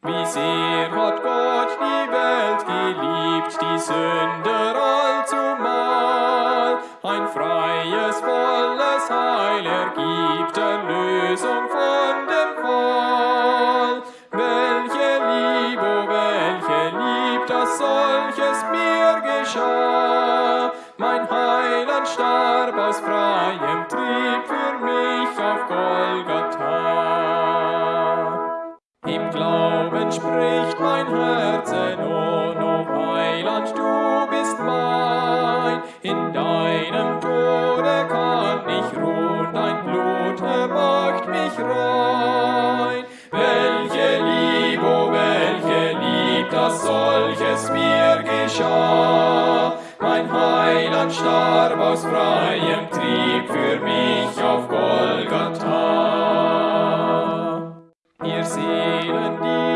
Wie sehr hat Gott die Welt geliebt, die Sünder allzumal. Ein freies, volles Heil ergibt, Erlösung von dem Fall. Welche Liebe, oh welche Lieb, dass solches mir geschah. Mein Heiland starb aus freiem Trieb Spricht mein Herz, oh, no Heiland, du bist mein. In deinem Tode kann ich ruhen, dein Blut ermacht mich rein. Welche Liebe, oh, welche Lieb, dass solches mir geschah. Mein Heiland starb aus freiem Trieb für mich auf Golgatha. Ihr Seelen, die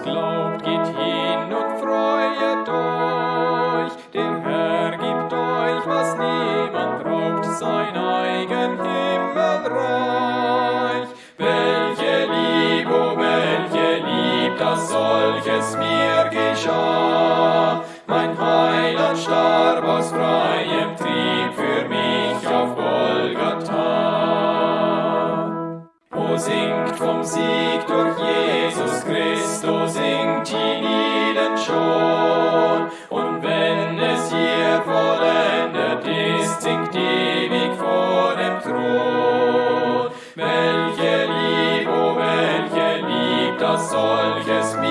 Jesus glaubt, geht hin und freuet euch. Der Herr gibt euch, was niemand raubt, sein eigen Himmelreich. Welche Lieb, oh welche Lieb, dass solches mir geschah. Mein Heiland starb aus freiem Trieb für mich auf Golgatha. O singt vom Sieg durch singt ewig vor dem Thron. Welche Liebe, oh welche Liebe, das solches mir